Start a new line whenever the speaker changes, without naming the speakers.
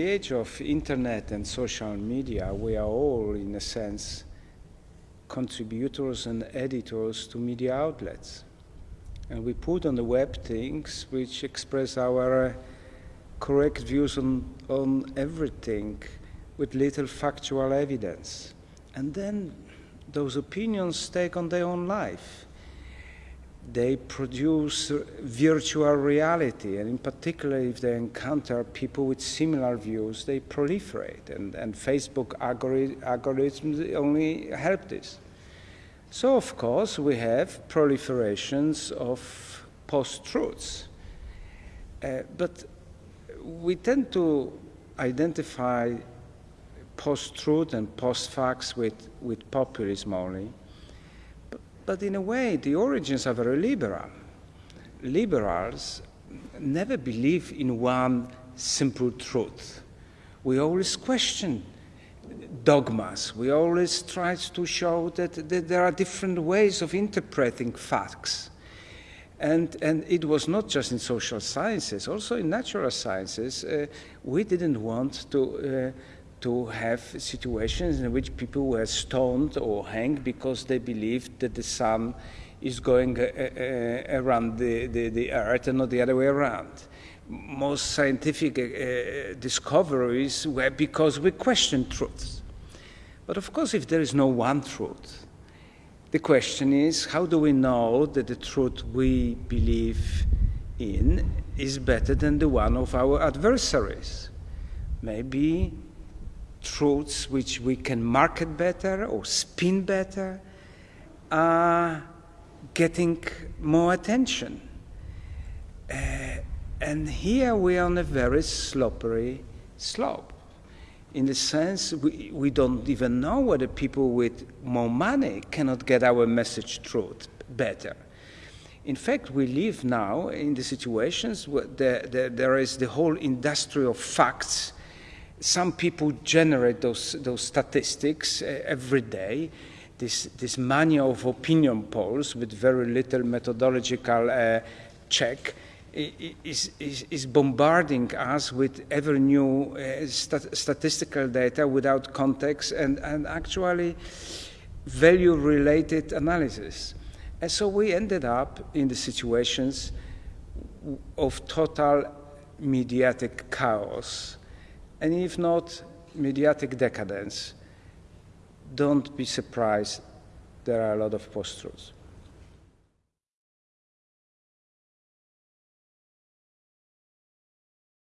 age of internet and social media, we are all, in a sense, contributors and editors to media outlets. And we put on the web things which express our uh, correct views on, on everything with little factual evidence. And then those opinions take on their own life. They produce virtual reality, and in particular, if they encounter people with similar views, they proliferate. And, and Facebook algorithms only help this. So, of course, we have proliferations of post truths. Uh, but we tend to identify post-truth and post-facts with, with populism only. But, in a way, the origins are very liberal. Liberals never believe in one simple truth. We always question dogmas. We always try to show that, that there are different ways of interpreting facts. And, and it was not just in social sciences, also in natural sciences. Uh, we didn't want to, uh, to have situations in which people were stoned or hanged because they believed that the sun is going uh, uh around the, the, the, earth and not the other way around. Most scientific uh, discoveries were because we questioned truths. But of course, if there is no one truth, the question is, how do we know that the truth we believe in is better than the one of our adversaries? Maybe truths which we can market better or spin better are getting more attention. Uh, and here we are on a very slippery slope in the sense we, we don't even know whether people with more money cannot get our message through better. In fact, we live now in the situations where the, the, there is the whole industry of facts. Some people generate those, those statistics uh, every day. This, this mania of opinion polls with very little methodological uh, check is, is, is, bombarding us with ever new uh, stat statistical data without context and, and actually value related analysis. And so we ended up in the situations of total mediatic chaos, and if not mediatic decadence, don't be surprised there are a lot of post truths.